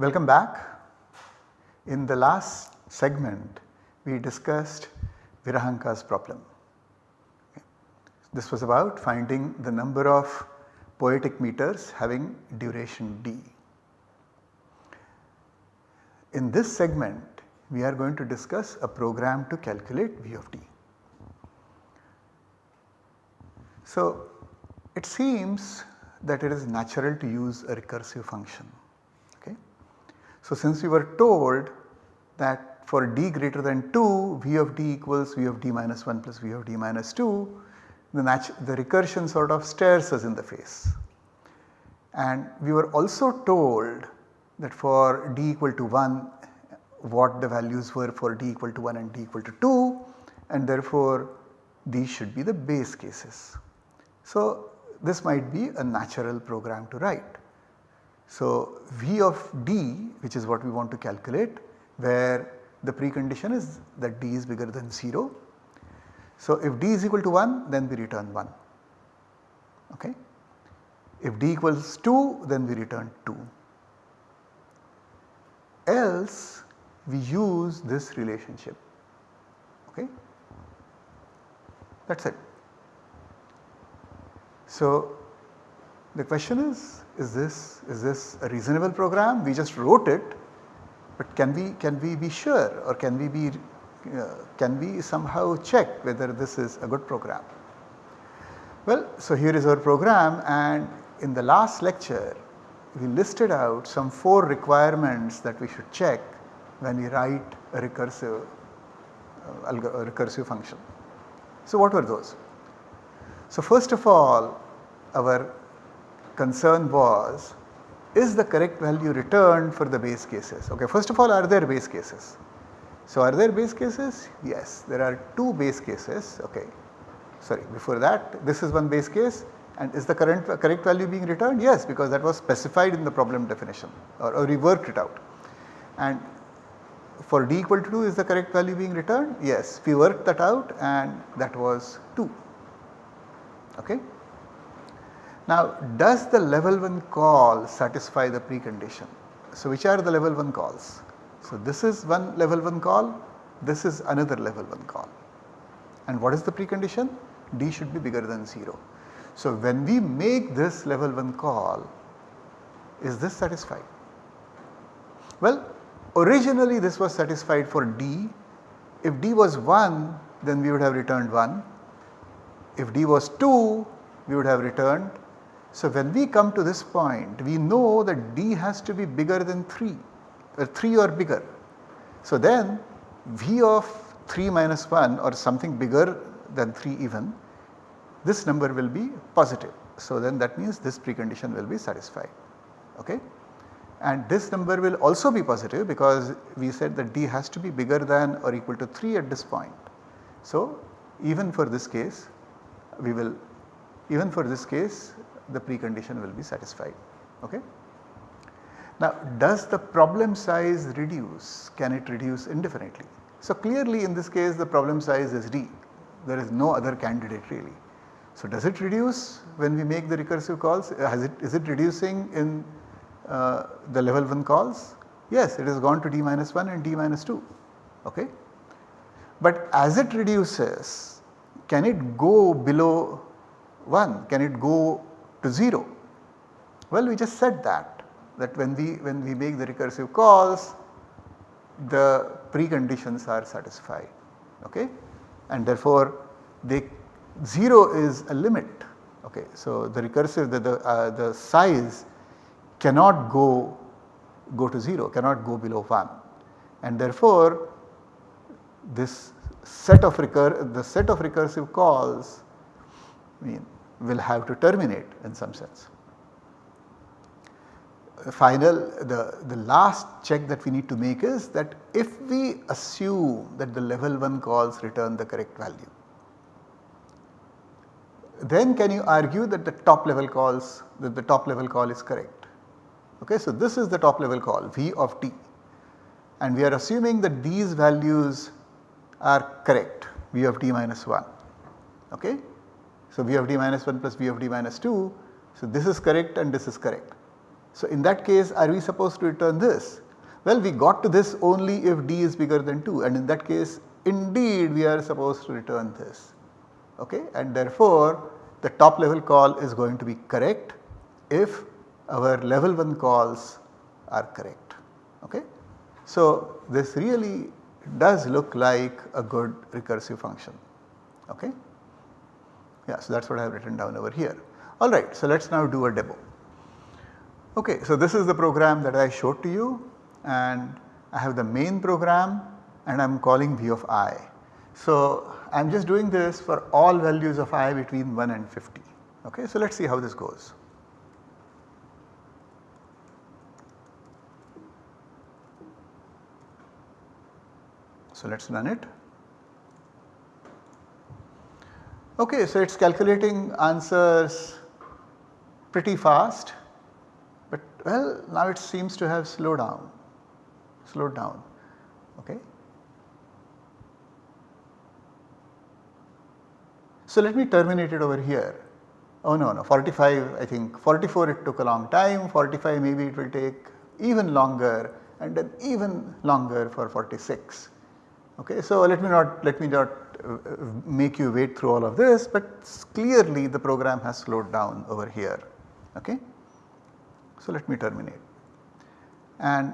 Welcome back. In the last segment we discussed Virahanka's problem. This was about finding the number of poetic meters having duration d. In this segment we are going to discuss a program to calculate V of d. So it seems that it is natural to use a recursive function. So since we were told that for d greater than 2 V of d equals V of d minus 1 plus V of d minus 2 the, the recursion sort of stares us in the face. And we were also told that for d equal to 1 what the values were for d equal to 1 and d equal to 2 and therefore these should be the base cases. So this might be a natural program to write. So V of d which is what we want to calculate where the precondition is that d is bigger than 0 so, if d is equal to 1 then we return 1 okay. If d equals 2 then we return 2 else we use this relationship. Okay? That is it. So, the question is is this is this a reasonable program we just wrote it but can we can we be sure or can we be uh, can we somehow check whether this is a good program? Well, so here is our program and in the last lecture we listed out some 4 requirements that we should check when we write a recursive, uh, a recursive function. So what were those? So first of all our concern was is the correct value returned for the base cases. Okay, first of all are there base cases? So are there base cases? Yes, there are two base cases, okay. Sorry, before that this is one base case and is the current correct value being returned? Yes, because that was specified in the problem definition or, or we worked it out. And for d equal to 2 is the correct value being returned? Yes, we worked that out and that was 2. Okay. Now does the level 1 call satisfy the precondition? So which are the level 1 calls? So this is one level 1 call, this is another level 1 call. And what is the precondition? D should be bigger than 0. So when we make this level 1 call, is this satisfied? Well, originally this was satisfied for D. If D was 1, then we would have returned 1. If D was 2, we would have returned. So when we come to this point, we know that D has to be bigger than 3 uh, 3 or bigger. So then V of 3 minus 1 or something bigger than 3 even this number will be positive. So then that means this precondition will be satisfied okay. And this number will also be positive because we said that D has to be bigger than or equal to 3 at this point. So even for this case we will even for this case the precondition will be satisfied okay. Now does the problem size reduce? Can it reduce indefinitely? So clearly in this case the problem size is d, there is no other candidate really. So does it reduce when we make the recursive calls? Has it, is it reducing in uh, the level 1 calls? Yes, it has gone to d minus 1 and d minus 2, okay. But as it reduces, can it go below 1? Can it go to 0? Well, we just said that that when we when we make the recursive calls the preconditions are satisfied okay and therefore they 0 is a limit okay. So the recursive the, the, uh, the size cannot go go to 0 cannot go below 1 and therefore this set of recur the set of recursive calls mean will have to terminate in some sense final the, the last check that we need to make is that if we assume that the level 1 calls return the correct value, then can you argue that the top level calls that the top level call is correct. Okay, so this is the top level call V of t and we are assuming that these values are correct V of t minus 1. Okay. So V of d minus 1 plus V of d minus 2. So this is correct and this is correct. So in that case are we supposed to return this? Well we got to this only if d is bigger than 2 and in that case indeed we are supposed to return this okay and therefore the top level call is going to be correct if our level 1 calls are correct okay. So this really does look like a good recursive function okay. Yeah so that is what I have written down over here. Alright so let us now do a demo. Okay so this is the program that I showed to you and I have the main program and I am calling v of i. So I am just doing this for all values of i between 1 and 50 okay. So let us see how this goes. So let us run it. Okay, so it is calculating answers pretty fast, but well now it seems to have slowed down, slowed down. Okay. So let me terminate it over here. Oh no, no 45 I think 44 it took a long time, 45 maybe it will take even longer and then even longer for 46. Okay, so let me not let me not make you wait through all of this, but clearly the program has slowed down over here. Okay. So let me terminate. And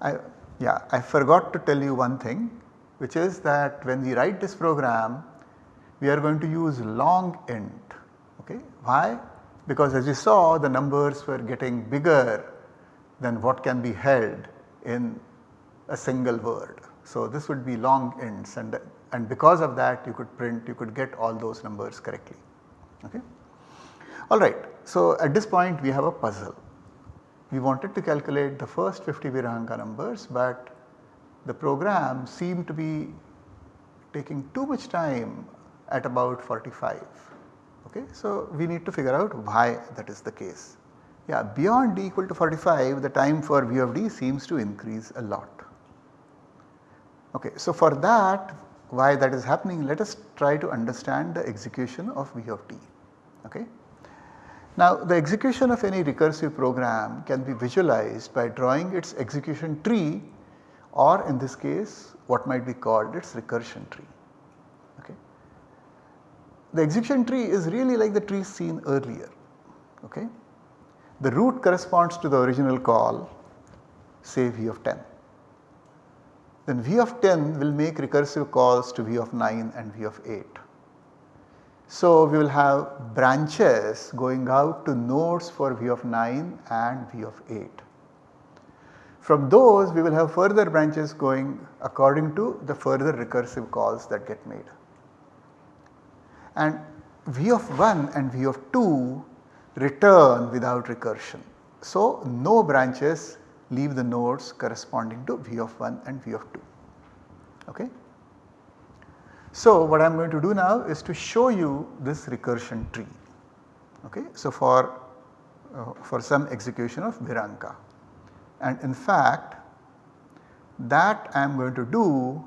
I yeah I forgot to tell you one thing which is that when we write this program we are going to use long int. Okay. Why? Because as you saw the numbers were getting bigger than what can be held in a single word. So this would be long ints and, and because of that you could print you could get all those numbers correctly. Okay. Alright, so at this point we have a puzzle. We wanted to calculate the first 50 Virahanka numbers but the program seemed to be taking too much time at about 45. Okay. So we need to figure out why that is the case. Yeah, beyond d equal to 45 the time for v of d seems to increase a lot. Okay, so for that why that is happening let us try to understand the execution of V of t. Okay. Now the execution of any recursive program can be visualized by drawing its execution tree or in this case what might be called its recursion tree. Okay. The execution tree is really like the tree seen earlier. Okay. The root corresponds to the original call say V of 10 then V of 10 will make recursive calls to V of 9 and V of 8. So we will have branches going out to nodes for V of 9 and V of 8. From those we will have further branches going according to the further recursive calls that get made. And V of 1 and V of 2 return without recursion. So no branches leave the nodes corresponding to V of 1 and V of 2. Okay. So what I am going to do now is to show you this recursion tree. Okay. So for, uh, for some execution of Virahanka and in fact that I am going to do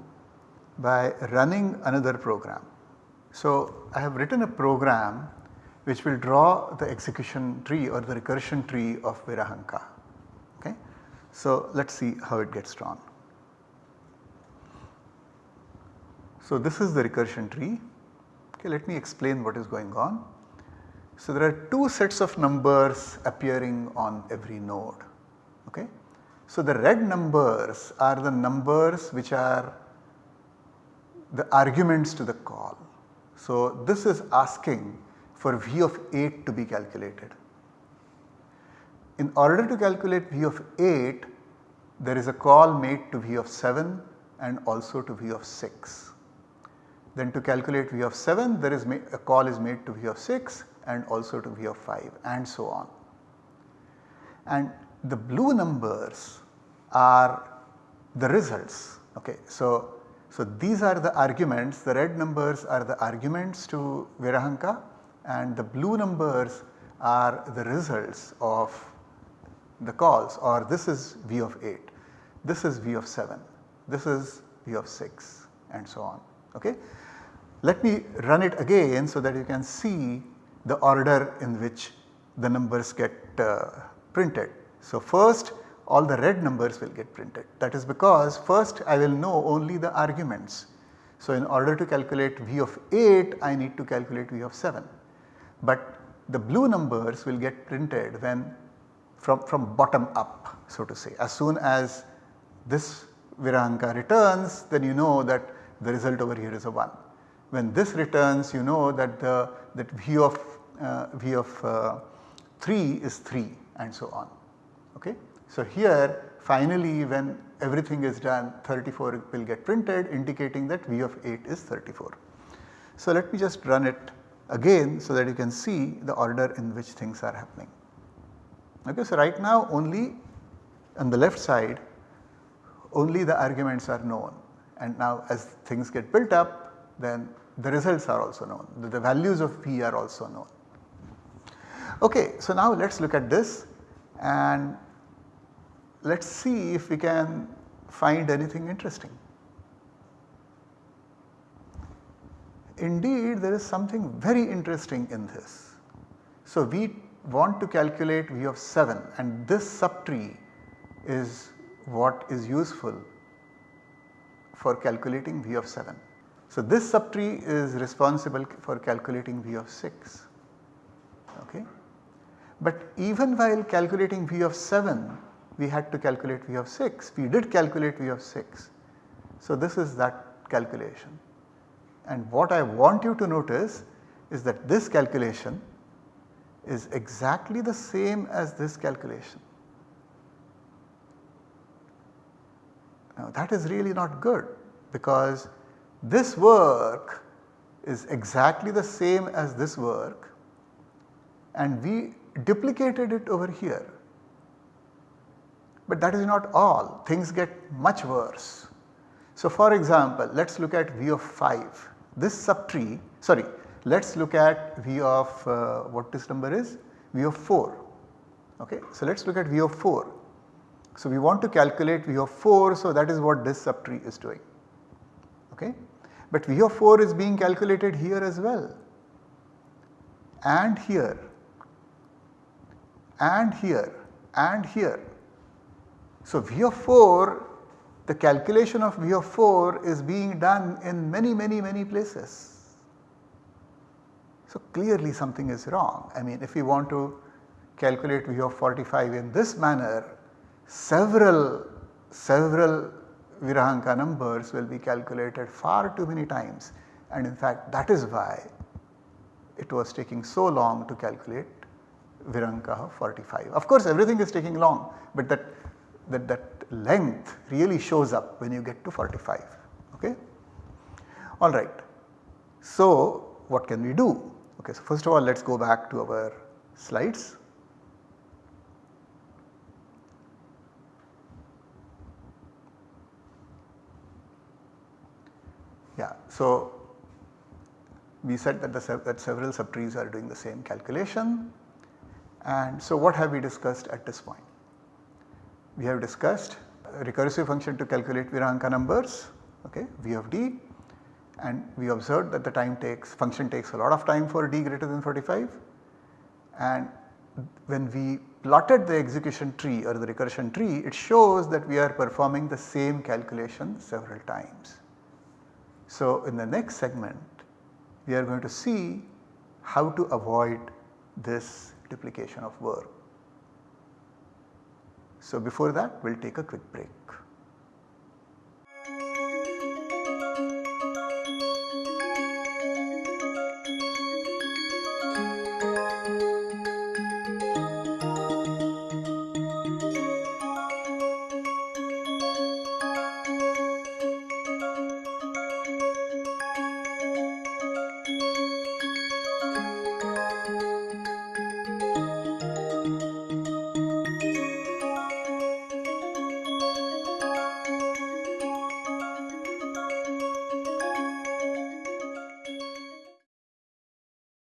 by running another program. So I have written a program which will draw the execution tree or the recursion tree of Virahanka. Okay. So let us see how it gets drawn. So this is the recursion tree. Okay, let me explain what is going on. So there are two sets of numbers appearing on every node. Okay. So the red numbers are the numbers which are the arguments to the call. So this is asking for V of 8 to be calculated. In order to calculate V of 8 there is a call made to V of 7 and also to V of 6. Then to calculate V of 7 there is a call is made to V of 6 and also to V of 5 and so on. And the blue numbers are the results okay. So, so these are the arguments the red numbers are the arguments to Virahanka and the blue numbers are the results of the calls or this is V of 8, this is V of 7, this is V of 6 and so on. Okay. Let me run it again so that you can see the order in which the numbers get uh, printed. So, first all the red numbers will get printed that is because first I will know only the arguments. So, in order to calculate V of 8 I need to calculate V of 7, but the blue numbers will get printed when from, from bottom up so to say as soon as this Virahanka returns then you know that the result over here is a 1. When this returns you know that the that V of uh, V of uh, 3 is 3 and so on. Okay. So, here finally when everything is done 34 will get printed indicating that V of 8 is 34. So, let me just run it again so that you can see the order in which things are happening. Okay, so, right now only on the left side only the arguments are known and now as things get built up then the results are also known, the, the values of P are also known. Okay, so now let us look at this and let us see if we can find anything interesting. Indeed there is something very interesting in this. So we want to calculate V of 7 and this subtree is what is useful for calculating V of 7. So this subtree is responsible for calculating V of 6. Okay. But even while calculating V of 7 we had to calculate V of 6, we did calculate V of 6. So this is that calculation and what I want you to notice is that this calculation is exactly the same as this calculation. Now that is really not good because this work is exactly the same as this work and we duplicated it over here. But that is not all, things get much worse. So for example, let us look at V of 5. This subtree, sorry, let us look at V of uh, what this number is? V of 4. Okay. So let us look at V of 4. So we want to calculate V of 4, so that is what this subtree is doing. Okay. But V of 4 is being calculated here as well and here and here and here. So V of 4 the calculation of V of 4 is being done in many many many places. So clearly something is wrong. I mean if we want to calculate V of 45 in this manner several several Virahanka numbers will be calculated far too many times and in fact that is why it was taking so long to calculate Virahanka 45. Of course everything is taking long but that, that, that length really shows up when you get to 45 okay. Alright. So what can we do? Okay, so first of all let us go back to our slides. Yeah, so we said that, the, that several subtrees are doing the same calculation and so what have we discussed at this point? We have discussed recursive function to calculate Virahanka numbers okay, V of d and we observed that the time takes function takes a lot of time for d greater than 45 and when we plotted the execution tree or the recursion tree it shows that we are performing the same calculation several times. So in the next segment we are going to see how to avoid this duplication of work. So before that we will take a quick break.